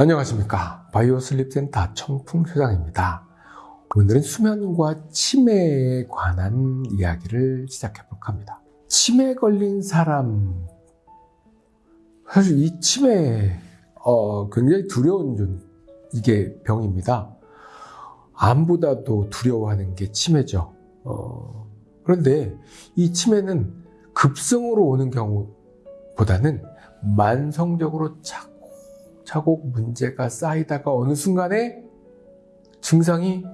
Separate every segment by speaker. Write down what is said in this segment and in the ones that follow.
Speaker 1: 안녕하십니까. 바이오 슬립센터 청풍 소장입니다. 오늘은 수면과 치매에 관한 이야기를 시작해 볼까 합니다. 치매 걸린 사람. 사실 이 치매 어, 굉장히 두려운 좀 이게 병입니다. 암보다도 두려워하는 게 치매죠. 어, 그런데 이 치매는 급성으로 오는 경우보다는 만성적으로 차 차곡 문제가 쌓이다가 어느 순간에 증상이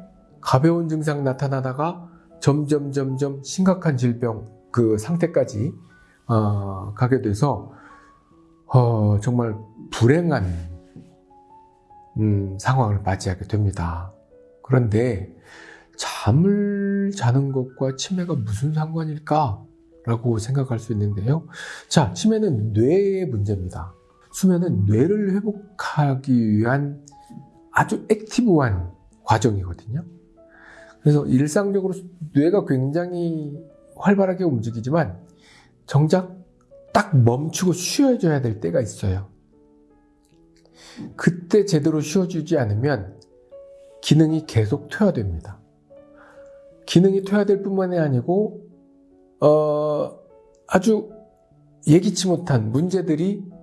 Speaker 1: 가벼운 증상 나타나다가 점점 점점 심각한 질병 그 상태까지 어, 가게 돼서 어, 정말 불행한 음, 상황을 맞이하게 됩니다. 그런데 잠을 자는 것과 치매가 무슨 상관일까? 라고 생각할 수 있는데요. 자, 치매는 뇌의 문제입니다. 수면은 뇌를 회복하기 위한 아주 액티브한 과정이거든요. 그래서 일상적으로 뇌가 굉장히 활발하게 움직이지만 정작 딱 멈추고 쉬어줘야 될 때가 있어요. 그때 제대로 쉬어주지 않으면 기능이 계속 퇴화됩니다. 기능이 퇴화될 뿐만이 아니고 어, 아주 예기치 못한 문제들이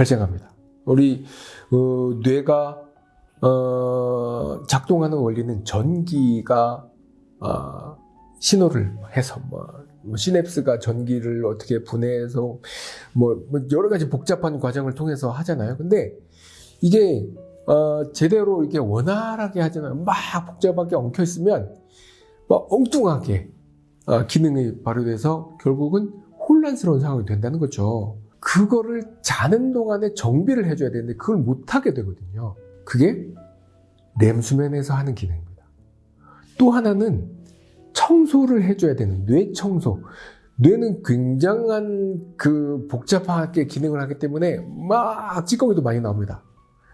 Speaker 1: 발생합니다. 우리 어, 뇌가 어, 작동하는 원리는 전기가 어, 신호를 해서 뭐, 뭐 시냅스가 전기를 어떻게 분해해서 뭐, 뭐, 여러 가지 복잡한 과정을 통해서 하잖아요. 근데 이게 어, 제대로 이게 원활하게 하잖아요. 막 복잡하게 엉켜 있으면 막 엉뚱하게 어, 기능이 발휘돼서 결국은 혼란스러운 상황이 된다는 거죠. 그거를 자는 동안에 정비를 해줘야 되는데 그걸 못하게 되거든요. 그게 렘수면에서 하는 기능입니다. 또 하나는 청소를 해줘야 되는 뇌 청소. 뇌는 굉장한 그 복잡하게 기능을 하기 때문에 막 찌꺼기도 많이 나옵니다.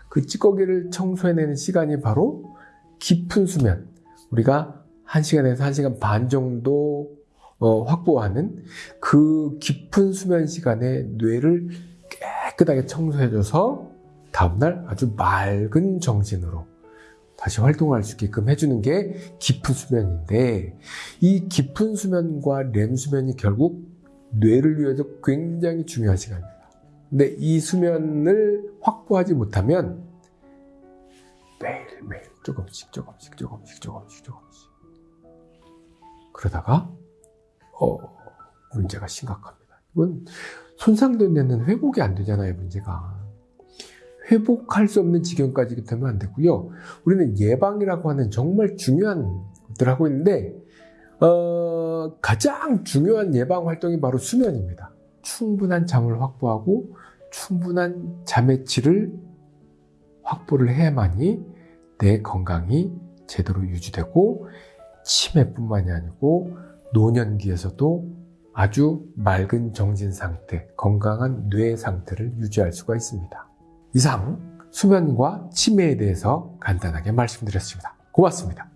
Speaker 1: 그 찌꺼기를 청소해내는 시간이 바로 깊은 수면. 우리가 1시간에서 1시간 반 정도 어, 확보하는 그 깊은 수면 시간에 뇌를 깨끗하게 청소해줘서 다음날 아주 맑은 정신으로 다시 활동할 수 있게끔 해주는 게 깊은 수면인데 이 깊은 수면과 렘 수면이 결국 뇌를 위해서 굉장히 중요한 시간입니다. 근데 이 수면을 확보하지 못하면 매일매일 조금씩 조금씩 조금씩 조금씩 조금씩 그러다가 어, 문제가 심각합니다. 이건 손상된 데는 회복이 안 되잖아요, 문제가. 회복할 수 없는 지경까지 되면 안 되고요. 우리는 예방이라고 하는 정말 중요한 것들을 하고 있는데 어, 가장 중요한 예방 활동이 바로 수면입니다. 충분한 잠을 확보하고 충분한 잠의 질을 확보를 해야만이 내 건강이 제대로 유지되고 치매뿐만이 아니고 노년기에서도 아주 맑은 정신 상태, 건강한 뇌 상태를 유지할 수가 있습니다. 이상 수면과 치매에 대해서 간단하게 말씀드렸습니다. 고맙습니다.